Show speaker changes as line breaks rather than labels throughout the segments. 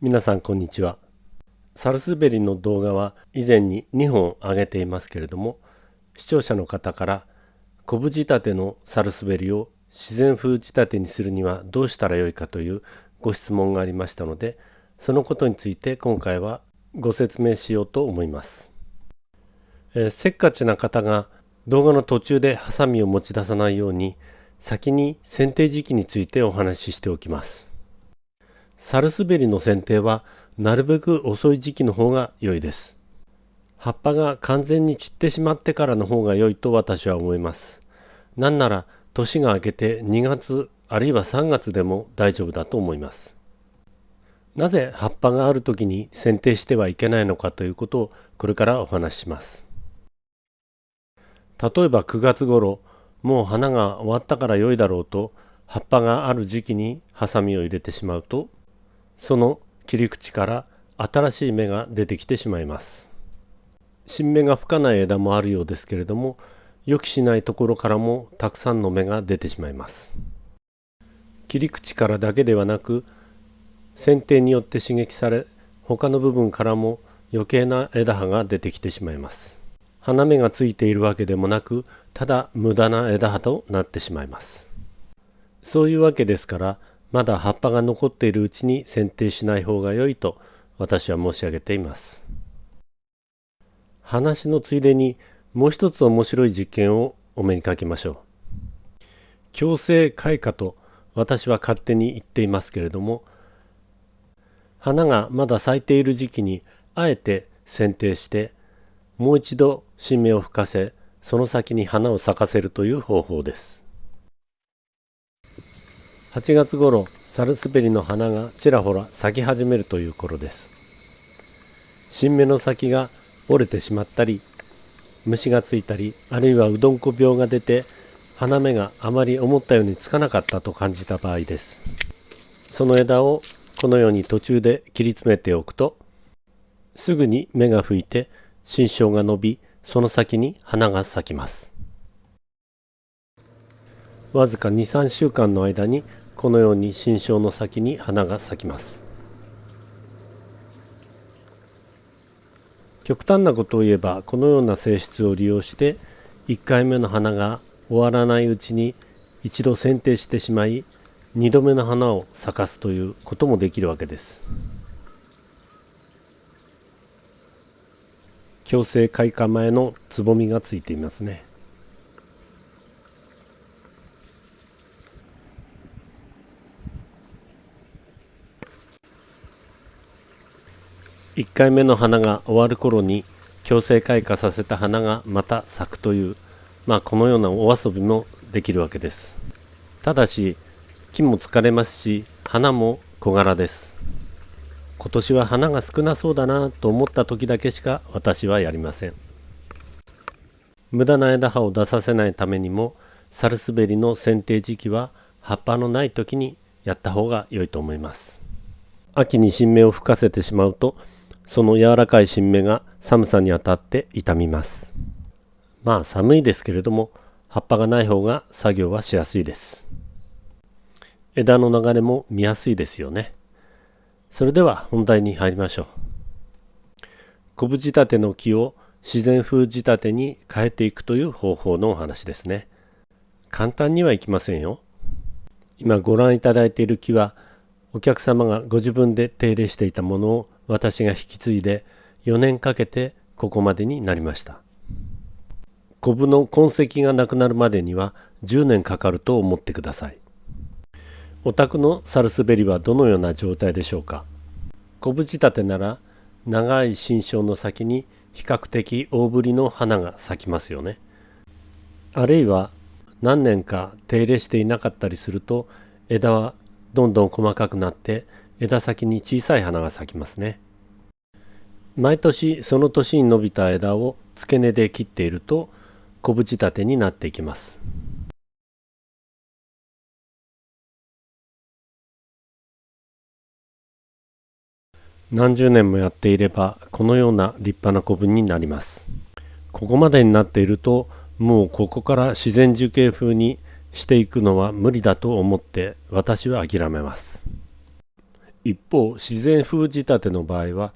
皆さんこんにちは。サルスベリの動画は以前に2本上げていますけれども視聴者の方から昆布仕立てのサルスベリを自然風仕立てにするにはどうしたらよいかというご質問がありましたのでそのことについて今回はご説明しようと思います、えー、せっかちな方が動画の途中でハサミを持ち出さないように先に剪定時期についてお話ししておきます。サルスベリの剪定はなるべく遅い時期の方が良いです。葉っぱが完全に散ってしまってからの方が良いと私は思います。なんなら年が明けて2月あるいは3月でも大丈夫だと思います。なぜ葉っぱがある時に剪定してはいけないのかということをこれからお話しします。例えば9月頃もう花が終わったから良いだろうと葉っぱがある時期にハサミを入れてしまうとその切り口から新しい芽が出てきてしまいます。新芽が吹かない枝もあるようですけれども予期しないところからもたくさんの芽が出てしまいます。切り口からだけではなく剪定によって刺激され他の部分からも余計な枝葉が出てきてしまいます。花芽がついているわけでもなくただ無駄な枝葉となってしまいます。そういうわけですからまだ葉っぱが残っているうちに剪定しない方が良いと私は申し上げています。話のついでにもう一つ面白い実験をお目にかけましょう。強制開花と私は勝手に言っていますけれども花がまだ咲いている時期にあえて剪定してもう一度新芽を吹かせその先に花を咲かせるという方法です。8月頃サルスベリの花がちらほら咲き始めるという頃です。新芽の先が折れてしまったり虫がついたりあるいはうどんこ病が出て花芽があまり思ったようにつかなかったと感じた場合です。その枝をこのように途中で切り詰めておくとすぐに芽が吹いて新梢が伸びその先に花が咲きます。わずか23週間の間にこのように新梢の先に花が咲きます。極端なことを言えばこのような性質を利用して1回目の花が終わらないうちに一度剪定してしまい2度目の花を咲かすということもできるわけです。強制開花前のつぼみがついていますね。1回目の花が終わる頃に強制開花させた花がまた咲くという、まあ、このようなお遊びもできるわけです。ただし木も疲れますし花も小柄です。今年は花が少なそうだなと思った時だけしか私はやりません。無駄な枝葉を出させないためにもサルスベリの剪定時期は葉っぱのない時にやった方が良いと思います。秋に新芽を吹かせてしまうとその柔らかい新芽が寒さにあたって傷みます。まあ寒いですけれども葉っぱがない方が作業はしやすいです。枝の流れも見やすいですよね。それでは本題に入りましょう。昆布仕立ての木を自然風仕立てに変えていくという方法のお話ですね。簡単にはいきませんよ。今ご覧いただいている木はお客様がご自分で手入れしていたものを私が引き継いで4年かけてここまでになりました。コブの痕跡がなくなるまでには10年かかると思ってください。お宅のサルスベリはどのような状態でしょうか昆布仕立てなら長い新梢の先に比較的大ぶりの花が咲きますよね。あるいは何年か手入れしていなかったりすると枝はどんどん細かくなって枝先に小さい花が咲きますね。毎年その年に伸びた枝を付け根で切っていると小縁立てになっていきます。何十年もやっていればこのような立派な古文になります。ここまでになっているともうここから自然樹形風にしていくのは無理だと思って私は諦めます。一方自然風仕立ての場合は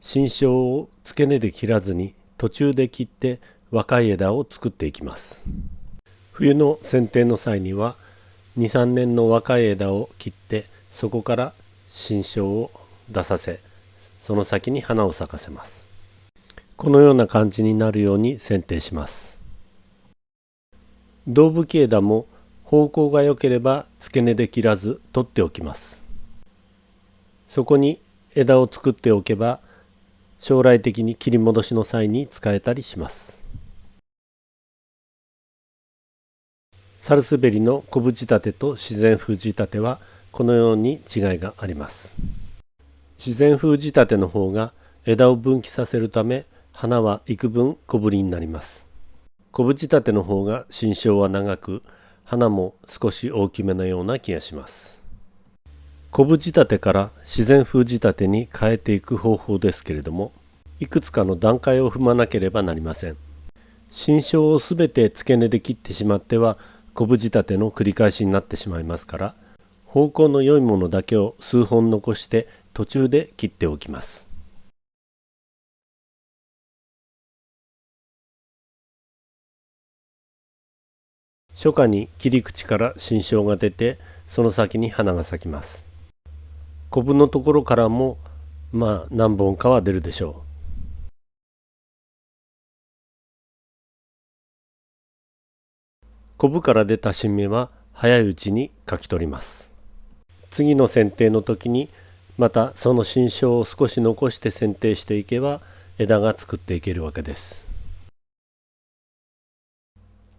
新梢を付け根で切らずに途中で切って若い枝を作っていきます。冬の剪定の際には23年の若い枝を切ってそこから新梢を出させその先に花を咲かせます。このような感じになるように剪定します。胴吹き枝も方向が良ければ付け根で切らず取っておきます。そこに枝を作っておけば将来的に切り戻しの際に使えたりします。サルスベリの昆布仕立てと自然風仕立てはこのように違いがあります。自然風仕立ての方が枝を分岐させるため花は幾分小ぶりになります。昆布仕立ての方が新梢は長く花も少し大きめのような気がします。昆布仕立てから自然風仕立てに変えていく方法ですけれどもいくつかの段階を踏まなければなりません。新梢をすべて付け根で切ってしまっては昆布仕立ての繰り返しになってしまいますから方向の良いものだけを数本残して途中で切っておきます。初夏に切り口から新梢が出てその先に花が咲きます。コブのところからもまあ何本かは出るでしょうコブから出た新芽は早いうちにかき取ります次の剪定の時にまたその新梢を少し残して剪定していけば枝が作っていけるわけです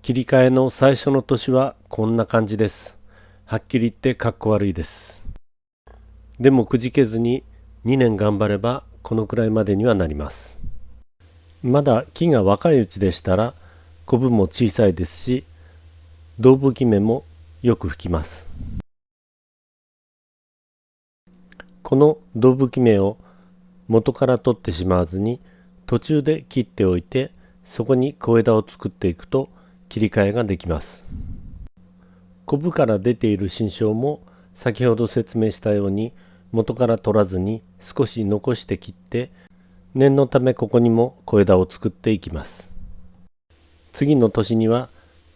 切り替えの最初の年はこんな感じです。はっきり言ってかっこ悪いです。でもくじけずに2年頑張ればこのくらいまでにはなります。まだ木が若いうちでしたらコブも小さいですし胴吹き目もよく吹きます。この胴吹き目を元から取ってしまわずに途中で切っておいてそこに小枝を作っていくと切り替えができます。コブから出ている新梢も先ほど説明したように元から取らずに少し残して切って念のためここにも小枝を作っていきます。次の年には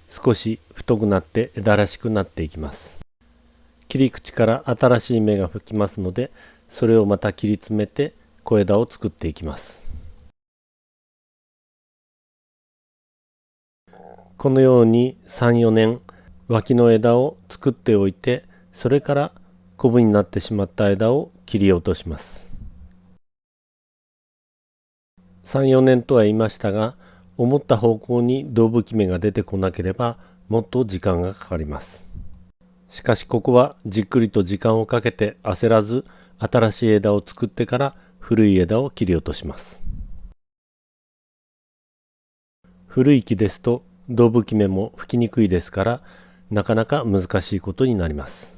少し太くなって枝らしくなっていきます。切り口から新しい芽が吹きますのでそれをまた切り詰めて小枝を作っていきます。このように34年脇の枝を作っておいてそれからコブになってしまった枝を切り落とします。34年とは言いましたが思った方向に胴吹き芽が出てこなければもっと時間がかかります。しかしここはじっくりと時間をかけて焦らず新しい枝を作ってから古い枝を切り落とします。古い木ですと胴吹き目も吹きにくいですからなかなか難しいことになります。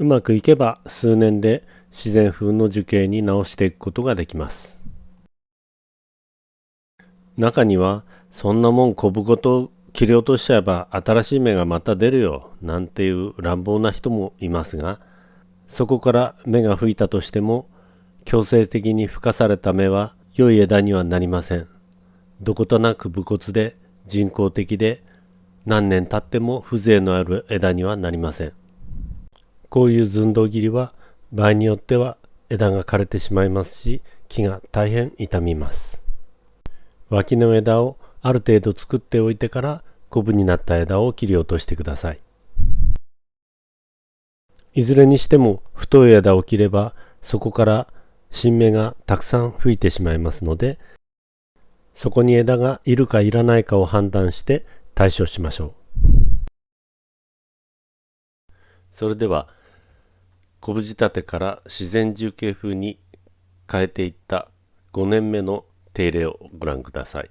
うまくいけば数年で自然風の樹形に直していくことができます中にはそんなもんこぶごと切り落としちゃえば新しい芽がまた出るよなんていう乱暴な人もいますがそこから芽が吹いたとしても強制的に吹かされた芽は良い枝にはなりません。どことなく武骨で人工的で何年経っても風情のある枝にはなりません。こういう寸胴切りは場合によっては枝が枯れてしまいますし木が大変傷みます。脇の枝をある程度作っておいてからコブになった枝を切り落としてください。いずれにしても太い枝を切ればそこから新芽がたくさん吹いてしまいますのでそこに枝がいるかいらないかを判断して対処しましょう。それでは昆布仕立てから自然重形風に変えていった5年目の手入れをご覧ください。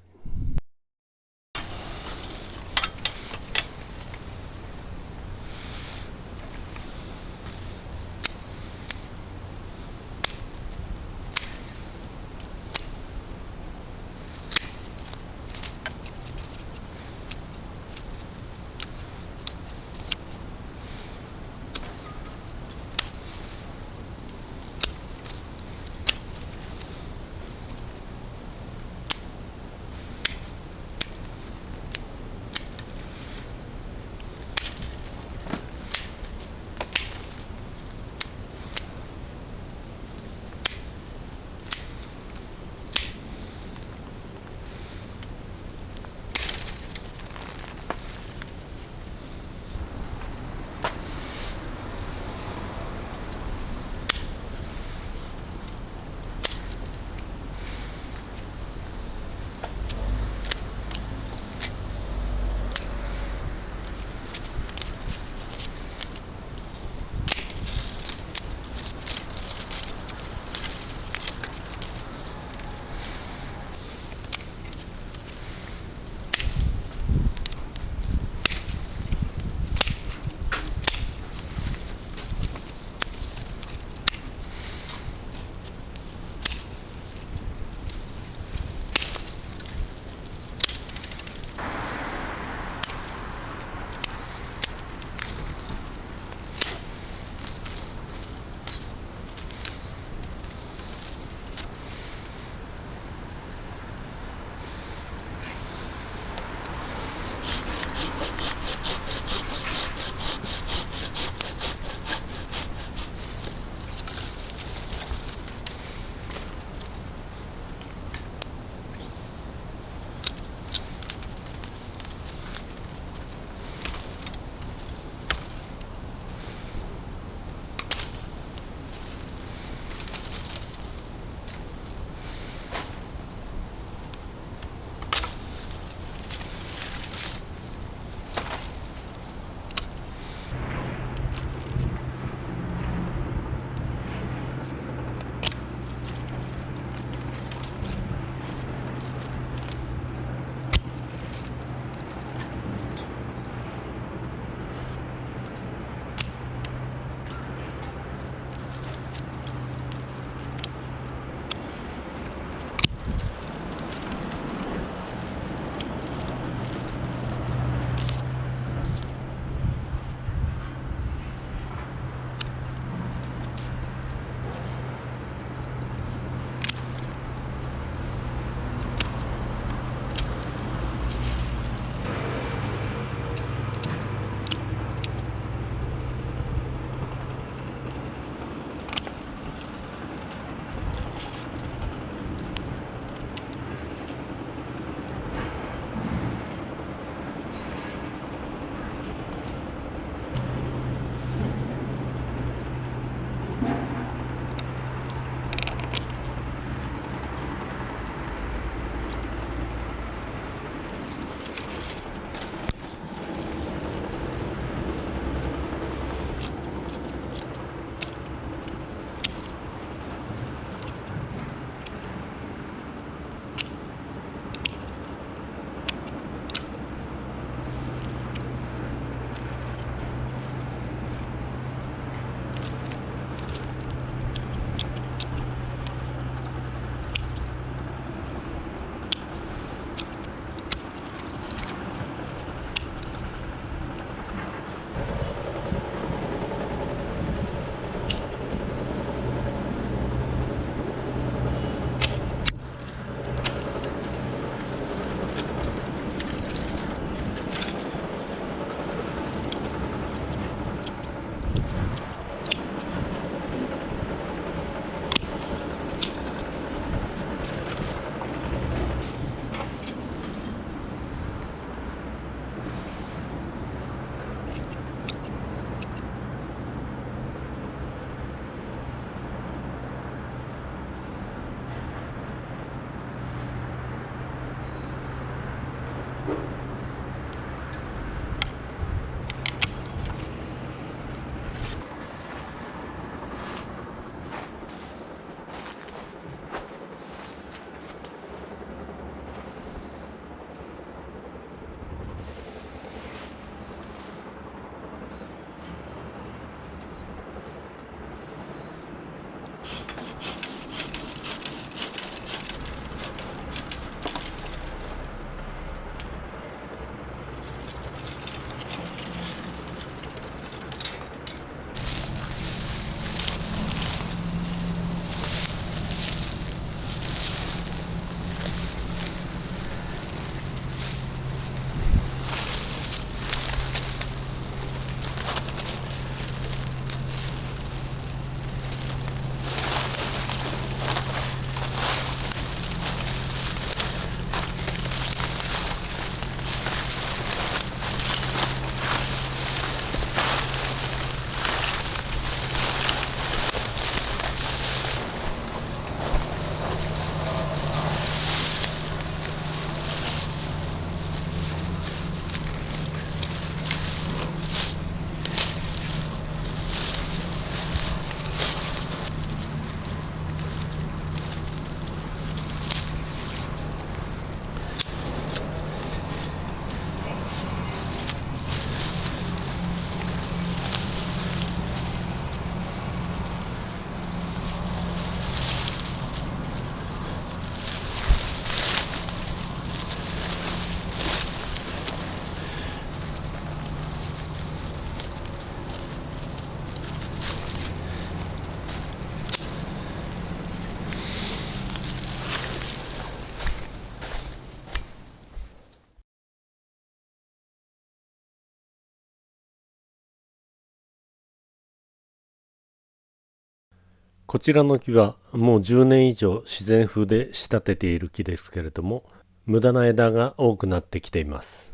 こちらの木はもう10年以上自然風で仕立てている木ですけれども無駄な枝が多くなってきています。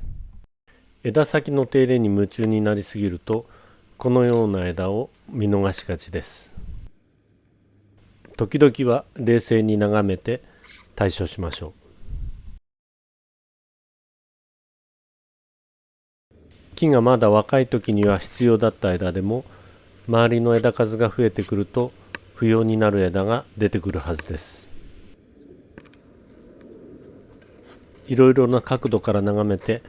枝先の手入れに夢中になりすぎるとこのような枝を見逃しがちです。時々は冷静に眺めて対処しましょう。木がまだ若い時には必要だった枝でも周りの枝数が増えてくると不要になる枝が出てくるはずです。いろいろな角度から眺めて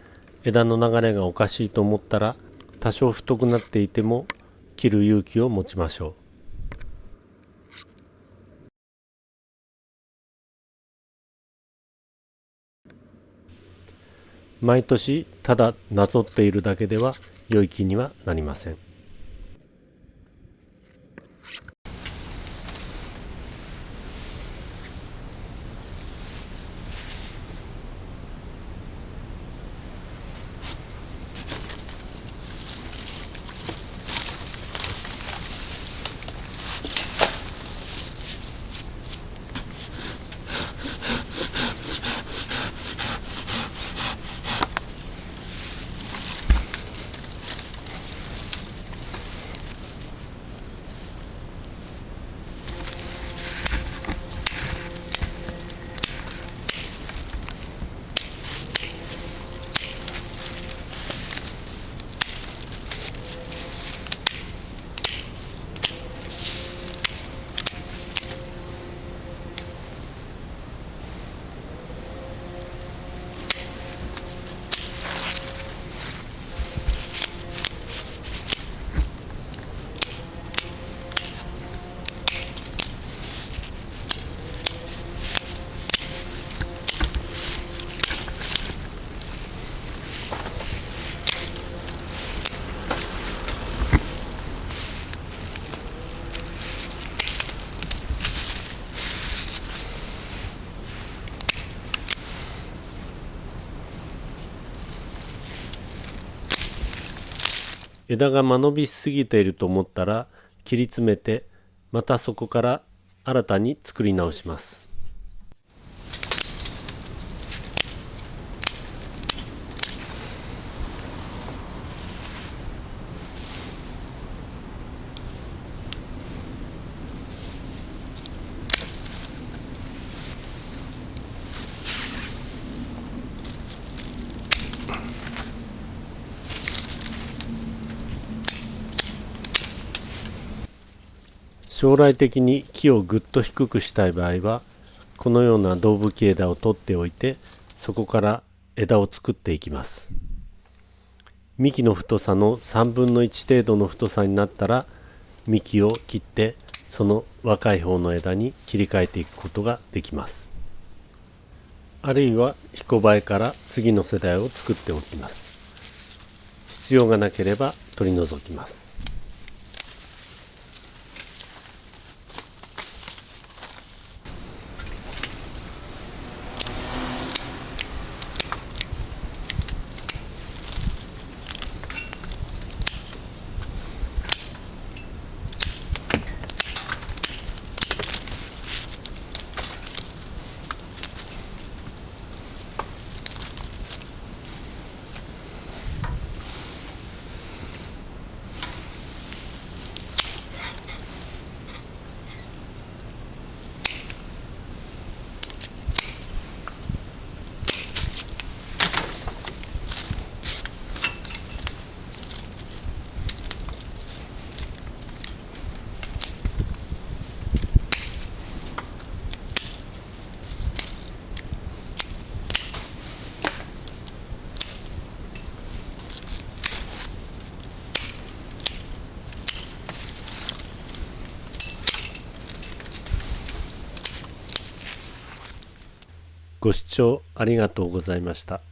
枝の流れがおかしいと思ったら多少太くなっていても切る勇気を持ちましょう。毎年ただなぞっているだけでは良い木にはなりません。枝が間延びしすぎていると思ったら切り詰めてまたそこから新たに作り直します。将来的に木をぐっと低くしたい場合はこのような胴吹き枝を取っておいてそこから枝を作っていきます。幹の太さの3分の1程度の太さになったら幹を切ってその若い方の枝に切り替えていくことができます。あるいは彦バエから次の世代を作っておきます。必要がなければ取り除きます。聴ありがとうございました。